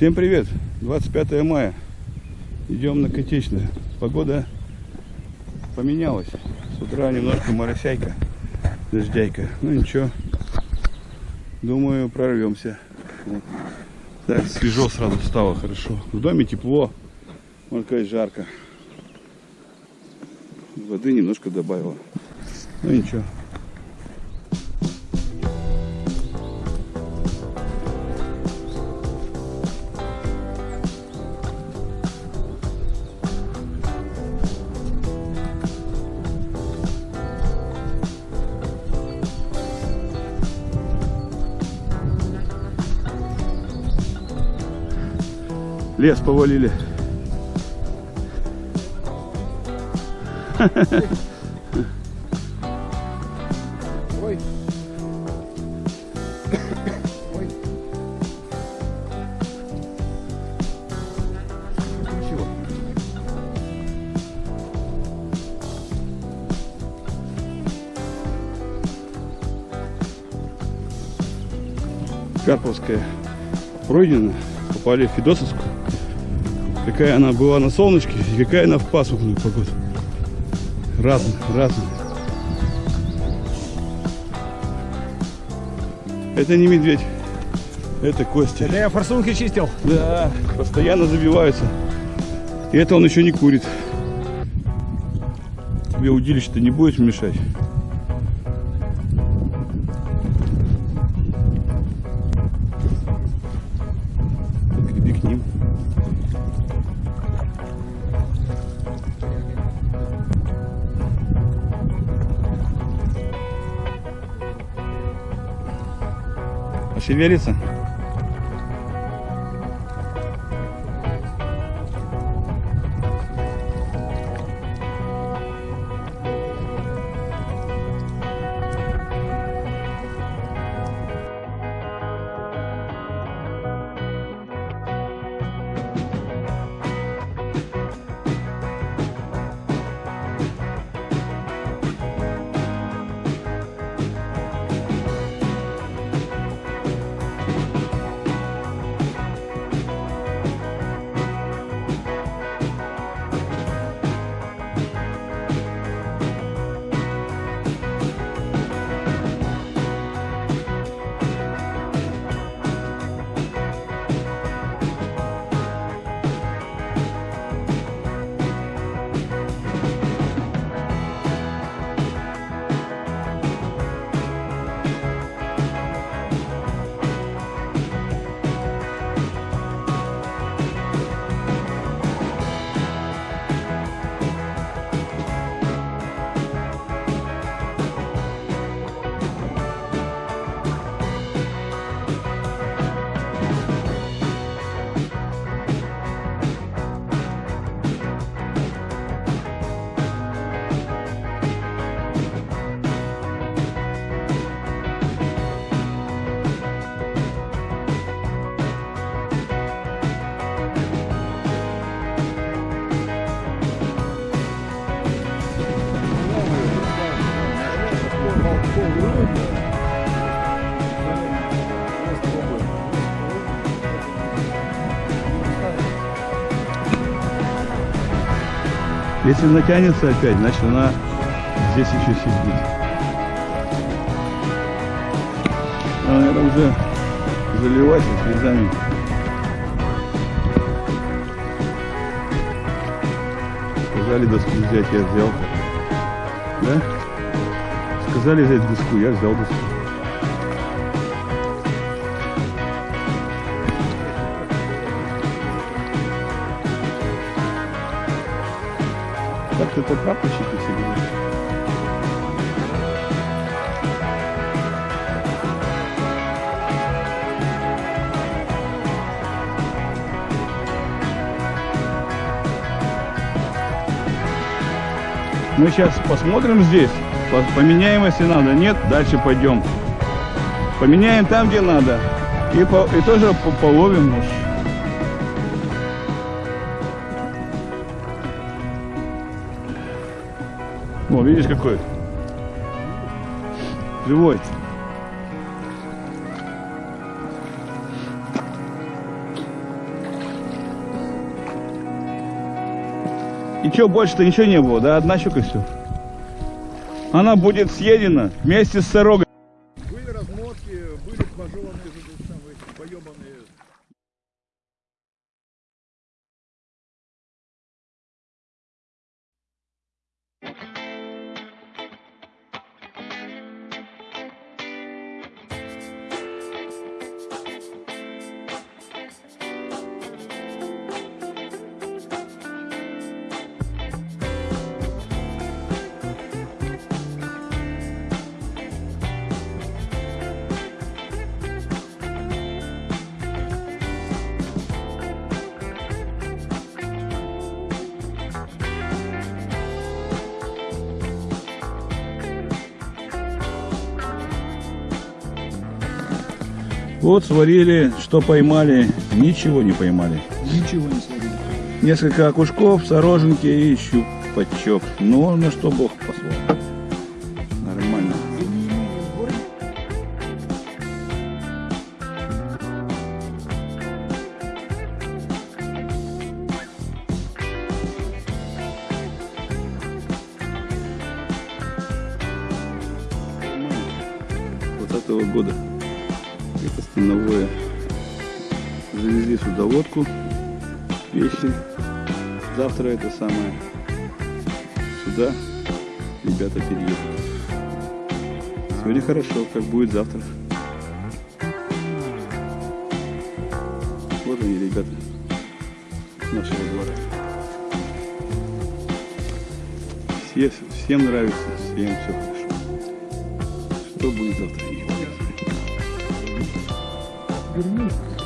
Всем привет! 25 мая. Идем на Котечное. Погода поменялась. С утра немножко моросяйка, дождяйка. Ну ничего. Думаю, прорвемся. Вот. Так, свежо сразу стало, хорошо. В доме тепло, можно сказать, жарко. Воды немножко добавила. Ну ничего. Лес повалили. Ой. Ой. Ничего. Карповская пройдена, попали в Федосовскую. Какая она была на солнышке и какая она в пасмурную погоду. Разная, разная. Это не медведь, это Костя. Да я форсунки чистил. Да, постоянно забиваются. И это он еще не курит. Тебе удилище-то не будет мешать. Пошевелится? Если натянется опять, значит она здесь еще сидит. Она, наверное, уже заливается слезами. Сказали доску взять, я взял. Да? Сказали взять доску, я взял доску. Так это прапорщики все говорят. Мы сейчас посмотрим здесь, по- поменяем, если надо. Нет, дальше пойдем. Поменяем там, где надо. И, по- и тоже по- половим. может. Ну, видишь какой? Живой. И что, больше-то ничего не было, да? Одна щука все. Она будет съедена вместе с сорогой. Были размотки, были пожеванные, поебанные Вот сварили, что поймали, ничего не поймали. Ничего не сварили. Несколько окушков, сороженки и щупачок. Но на что Бог послал. Нормально. этого года. Это становое. Завезли сюда водку, вещи. Завтра это самое. Сюда ребята переедут. Сегодня хорошо, как будет завтра. Вот они, ребята, нашего двора. Все, всем нравится, всем все хорошо. Что будет завтра? unique